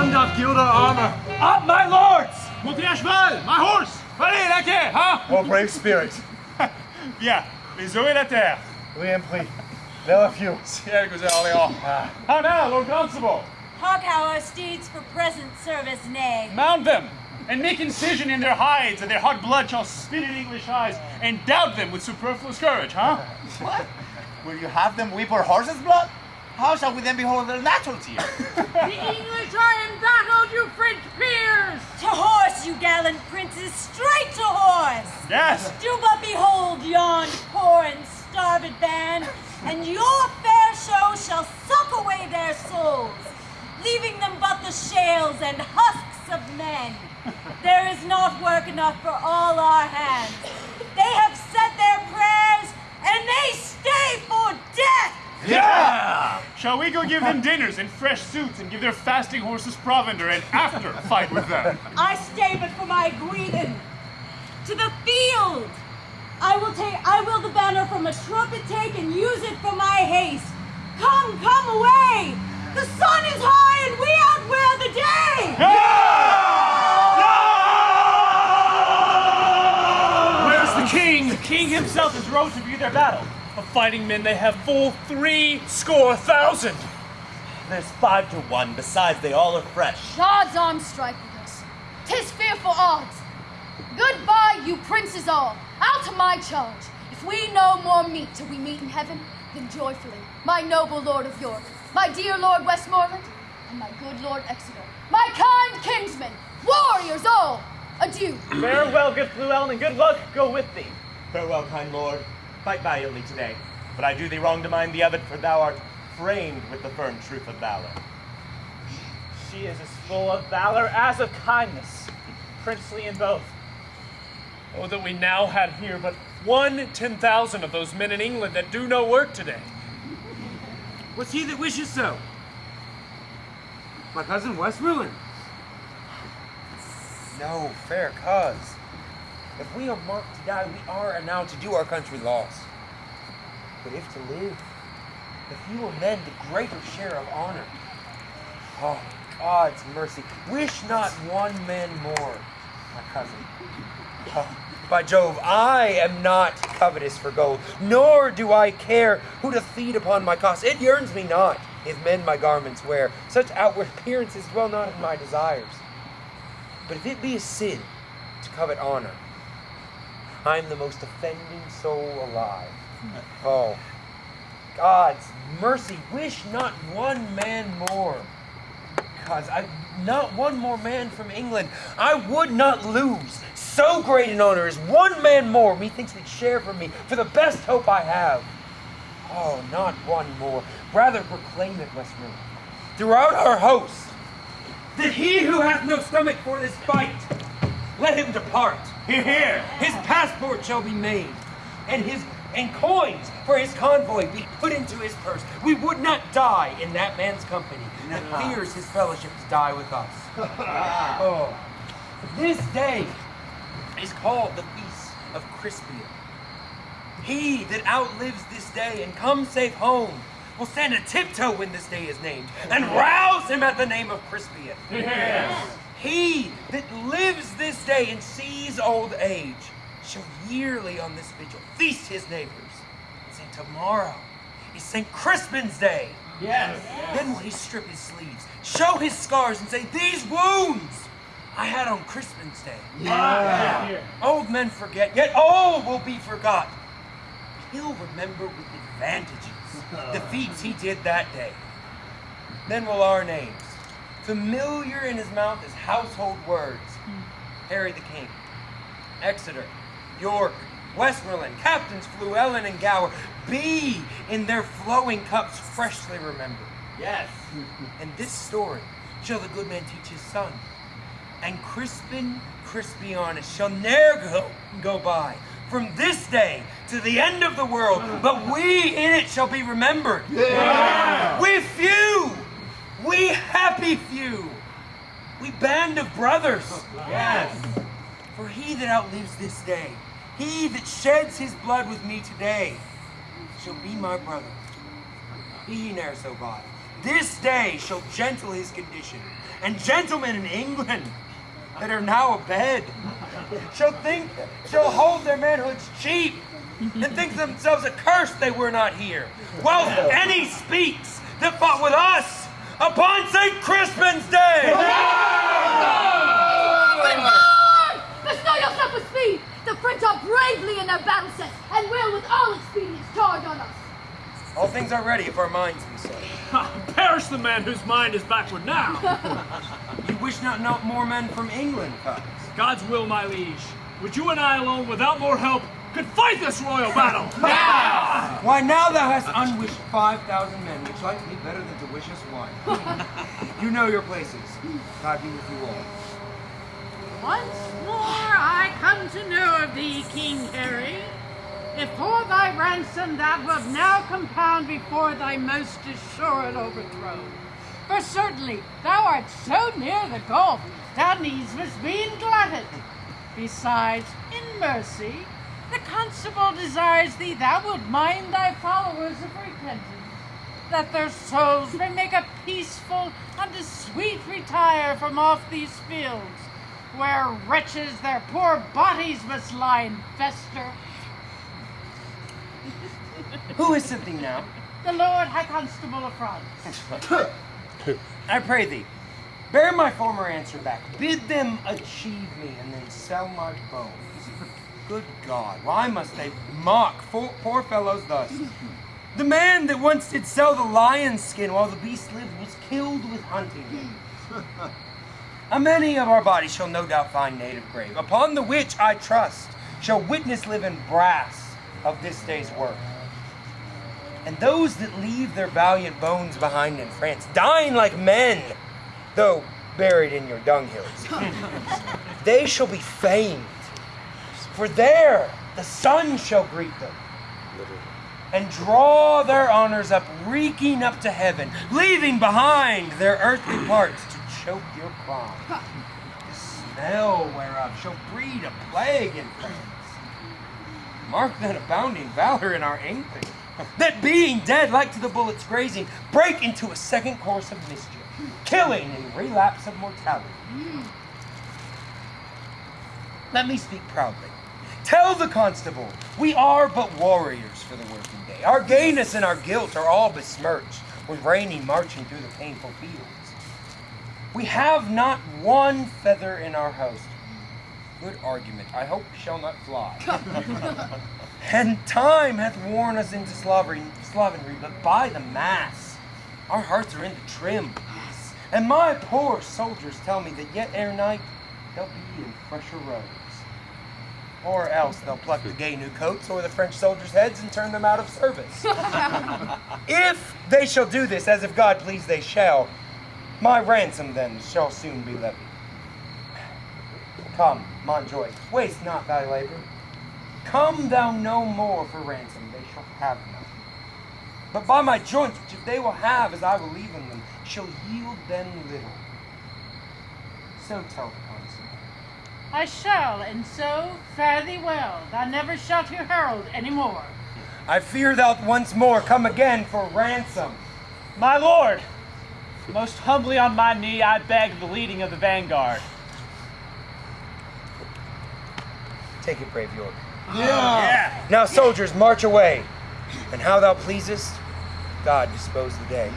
None doth gild armor. Up, my lords! Montez cheval, my horse! Allez, laquais, hein? Oh, brave spirit. Bien, les eaux et la terre. Oui, Empli. There are few. Ciel, Gouzel Orléans. How now, Lord Constable? Hawk our steeds for present service, nay. Mount them, and make incision in their hides, and their hot blood shall spit in English eyes, and doubt them with superfluous courage, huh? What? Will you have them weep our horses' blood? How shall we then behold their natural tears? The English are in battle, you French peers! To horse, you gallant princes, straight to horse! Yes! Do but behold yon poor and starved band, and your fair show shall suck away their souls, leaving them but the shales and husks of men. There is not work enough for all our hands. Shall we go give them dinners and fresh suits and give their fasting horses provender and after fight with them? I stay but for my greeting. To the field! I will take I will the banner from a trumpet take and use it for my haste. Come, come away! The sun is high and we outwear the day! Where's the king? The king himself is rode to view their battle. Of fighting men they have full three score thousand. There's five to one, besides they all are fresh. God's arm strike with us. Tis fearful odds. Goodbye, you princes all. Out to my charge. If we no more meet till we meet in heaven, then joyfully, my noble lord of York, my dear lord Westmoreland, and my good lord Exeter, my kind kinsmen, warriors all, adieu. Farewell, good Llewellyn, and good luck go with thee. Farewell, kind lord. Fight valiantly today. But I do thee wrong to mind the other, for thou art framed with the firm truth of valor. She is as full of valor as of kindness, princely in both. Oh, that we now had here but one ten thousand of those men in England that do no work today. What's he that wishes so? My cousin Westmoreland. No, fair cause. If we are marked to die, we are and now to do our country loss. But if to live, the fewer men, the greater share of honor. Oh, God's mercy. Wish not one man more, my cousin. Oh, by Jove, I am not covetous for gold, nor do I care who to feed upon my cost. It yearns me not, if men my garments wear. Such outward appearances dwell not in my desires. But if it be a sin to covet honor, I am the most offending soul alive. Oh, God's mercy, wish not one man more. Cause I not one more man from England. I would not lose so great an honor as one man more. Methinks would share from me for the best hope I have. Oh, not one more. Rather proclaim it, Westmoreland, throughout our host, that he who hath no stomach for this fight, let him depart. Here, here! His passport shall be made, and his and coins for his convoy be put into his purse. We would not die in that man's company that fears his fellowship to die with us. Ah. oh. This day is called the Feast of Crispian. He that outlives this day and comes safe home will stand a tiptoe when this day is named and rouse him at the name of Crispian. Yes! He that lives this day and sees old age shall yearly on this vigil feast his neighbors. And say, tomorrow is St. Crispin's Day. Yes! Then will he strip his sleeves, show his scars, and say, These wounds I had on Crispin's Day. Yeah. Old men forget, yet all will be forgot. He'll remember with advantages the feats he did that day. Then will our names, familiar in his mouth as household words, hmm. Harry the King, Exeter, York, Westmoreland, Captains Fluellen and Gower, be in their flowing cups freshly remembered. Yes. And this story shall the good man teach his son. And Crispin Crispianus shall ne'er go, go by from this day to the end of the world, but we in it shall be remembered. Yeah. We few, we happy few, we band of brothers. Yes! For he that outlives this day, he that sheds his blood with me today, shall be my brother. Be he ne'er so vile, this day shall gentle his condition, and gentlemen in England that are now abed shall think, shall hold their manhoods cheap, and think themselves accursed they were not here, whilst any speaks that fought with us upon St. Crispin's Day! Good Lord! Bestow yourself with speed! The French are bravely in their battle set, and will with all expedients charge on us. All things are ready if our minds be so. Perish the man whose mind is backward now. You wish not not more men from England, cuz. God's will, my liege. Would you and I alone, without more help, could fight this royal battle? Now! Why now thou hast unwished five thousand men, which like me better than to wish us one. you know your places. God be with you all. Once more I come to know of thee, King Harry. If for thy ransom thou wilt now compound before thy most assured overthrow. For certainly thou art so near the gulf, thou needs must be glutted. Besides, in mercy, the constable desires thee thou wilt mind thy followers of repentance, that their souls may make a peaceful and a sweet retire from off these fields, where wretches their poor bodies must lie and fester. Who is thee now? The Lord High Constable of France. I pray thee, bear my former answer back. Bid them achieve me and then sell my bones. Good God, why must they mock poor, poor fellows thus? The man that once did sell the lion's skin while the beast lived was killed with hunting. A many of our bodies shall no doubt find native grave, upon the which I trust shall witness live in brass of this day's work. And those that leave their valiant bones behind in France, dying like men, though buried in your dunghills, they shall be famed. For there the sun shall greet them and draw their honors up, reeking up to heaven, leaving behind their earthly parts to choke your crown. The smell whereof shall breed a plague in France. Mark then abounding valor in our England, that being dead like to the bullets grazing, break into a second course of mischief, killing in relapse of mortality. Hmm. Let me speak proudly. Tell the constable, we are but warriors for the working day. Our gayness and our gilt are all besmirched with rainy marching through the painful fields. We have not one feather in our host. Good argument. I hope shall not fly. and time hath worn us into slavery, slovenry, but by the mass, our hearts are in the trim. And my poor soldiers tell me that yet ere night they'll be in fresher robes. Or else they'll pluck the gay new coats or the French soldiers' heads and turn them out of service. if they shall do this, as if God please they shall, my ransom then shall soon be levied. Come, Montjoy, waste not thy labor. Come thou no more for ransom, they shall have none. But by my joints, which if they will have as I will leave in them, shall yield them little. So tell the. I shall, and so fare thee well. Thou never shalt hear herald any more. I fear thou'lt once more come again for ransom. My lord, most humbly on my knee, I beg the leading of the vanguard. Take it, brave York. Yeah. Now, soldiers, march away. And how thou pleasest, God dispose the day.